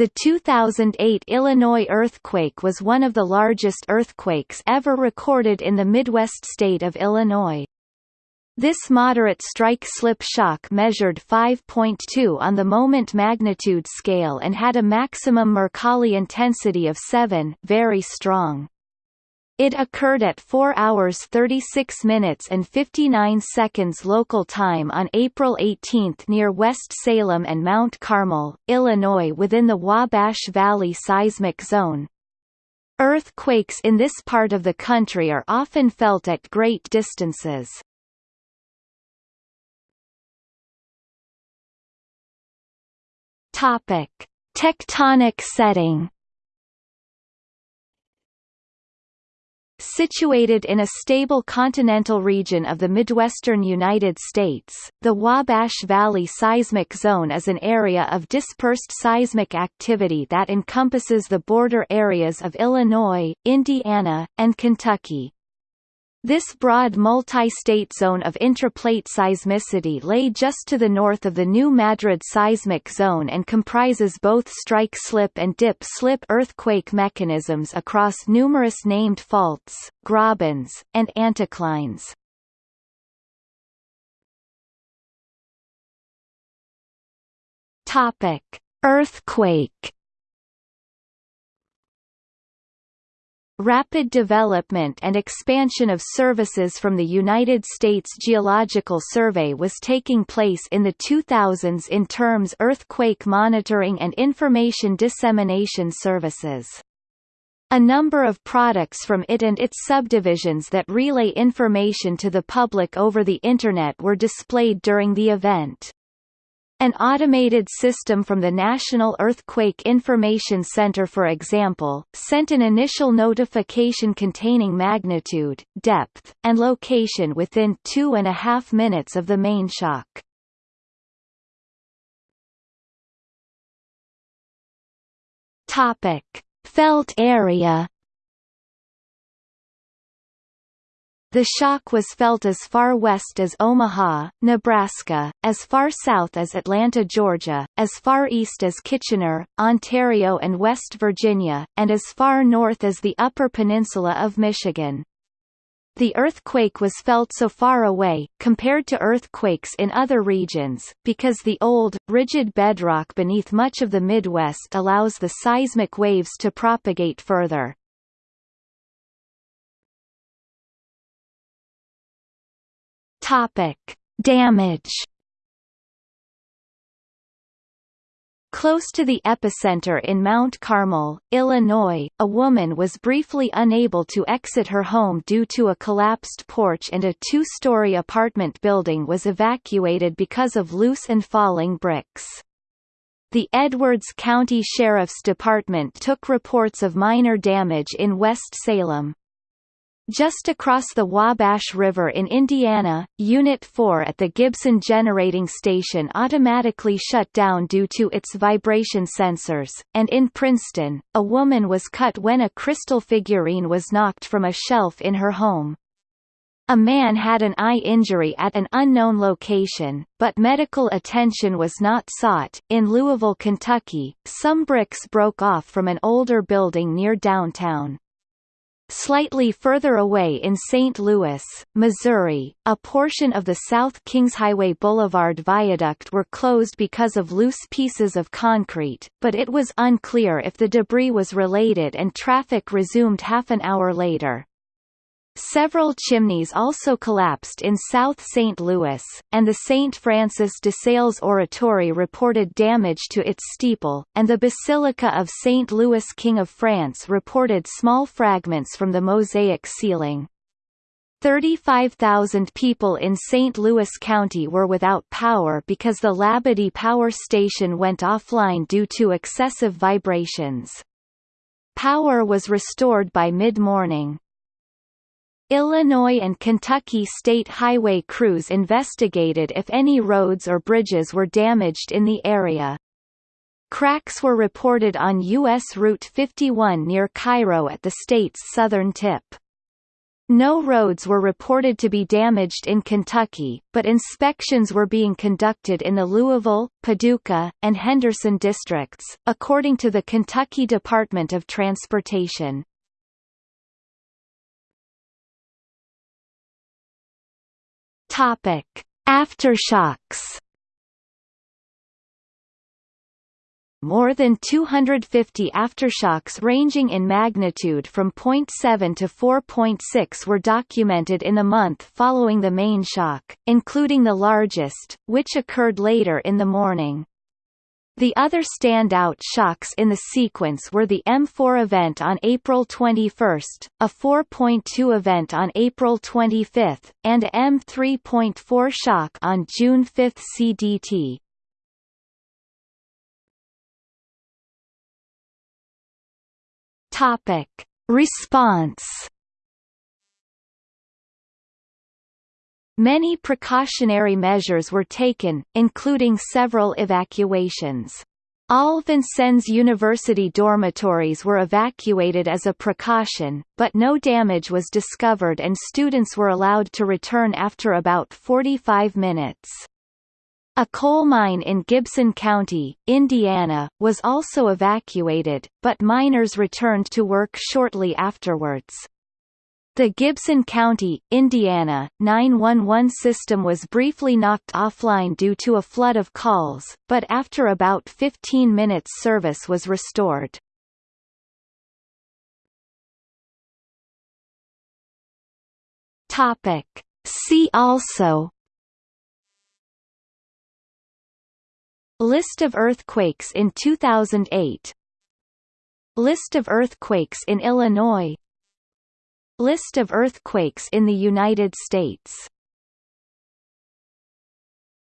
The 2008 Illinois earthquake was one of the largest earthquakes ever recorded in the Midwest state of Illinois. This moderate strike-slip shock measured 5.2 on the moment magnitude scale and had a maximum Mercalli intensity of 7 very strong. It occurred at 4 hours 36 minutes and 59 seconds local time on April 18 near West Salem and Mount Carmel, Illinois within the Wabash Valley seismic zone. Earthquakes in this part of the country are often felt at great distances. Tectonic setting. Situated in a stable continental region of the Midwestern United States, the Wabash Valley seismic zone is an area of dispersed seismic activity that encompasses the border areas of Illinois, Indiana, and Kentucky. This broad multi-state zone of intraplate seismicity lay just to the north of the New Madrid seismic zone and comprises both strike-slip and dip-slip earthquake mechanisms across numerous named faults, grabens, and anticlines. Topic: Earthquake Rapid development and expansion of services from the United States Geological Survey was taking place in the 2000s in terms earthquake monitoring and information dissemination services. A number of products from it and its subdivisions that relay information to the public over the Internet were displayed during the event. An automated system from the National Earthquake Information Center for example, sent an initial notification containing magnitude, depth, and location within two and a half minutes of the main shock. Topic. Felt area The shock was felt as far west as Omaha, Nebraska, as far south as Atlanta, Georgia, as far east as Kitchener, Ontario and West Virginia, and as far north as the Upper Peninsula of Michigan. The earthquake was felt so far away, compared to earthquakes in other regions, because the old, rigid bedrock beneath much of the Midwest allows the seismic waves to propagate further. Topic: Damage. Close to the epicenter in Mount Carmel, Illinois, a woman was briefly unable to exit her home due to a collapsed porch and a two-story apartment building was evacuated because of loose and falling bricks. The Edwards County Sheriff's Department took reports of minor damage in West Salem. Just across the Wabash River in Indiana, Unit 4 at the Gibson Generating Station automatically shut down due to its vibration sensors, and in Princeton, a woman was cut when a crystal figurine was knocked from a shelf in her home. A man had an eye injury at an unknown location, but medical attention was not sought. In Louisville, Kentucky, some bricks broke off from an older building near downtown. Slightly further away in St. Louis, Missouri, a portion of the South Kingshighway Boulevard Viaduct were closed because of loose pieces of concrete, but it was unclear if the debris was related and traffic resumed half an hour later. Several chimneys also collapsed in South St. Louis, and the St. Francis de Sales Oratory reported damage to its steeple, and the Basilica of St. Louis King of France reported small fragments from the mosaic ceiling. 35,000 people in St. Louis County were without power because the Labadie power station went offline due to excessive vibrations. Power was restored by mid-morning. Illinois and Kentucky state highway crews investigated if any roads or bridges were damaged in the area. Cracks were reported on U.S. Route 51 near Cairo at the state's southern tip. No roads were reported to be damaged in Kentucky, but inspections were being conducted in the Louisville, Paducah, and Henderson districts, according to the Kentucky Department of Transportation. Topic: Aftershocks more than 250 aftershocks ranging in magnitude from 0.7 to 4.6 were documented in the month following the main shock, including the largest, which occurred later in the morning. The other standout shocks in the sequence were the M4 event on April 21, a 4.2 event on April 25, and a M3.4 shock on June 5 CDT. Topic: Response. Many precautionary measures were taken, including several evacuations. All Vincennes University dormitories were evacuated as a precaution, but no damage was discovered and students were allowed to return after about 45 minutes. A coal mine in Gibson County, Indiana, was also evacuated, but miners returned to work shortly afterwards. The Gibson County, Indiana, 911 system was briefly knocked offline due to a flood of calls, but after about 15 minutes service was restored. Topic. See also List of earthquakes in 2008 List of earthquakes in Illinois List of earthquakes in the United States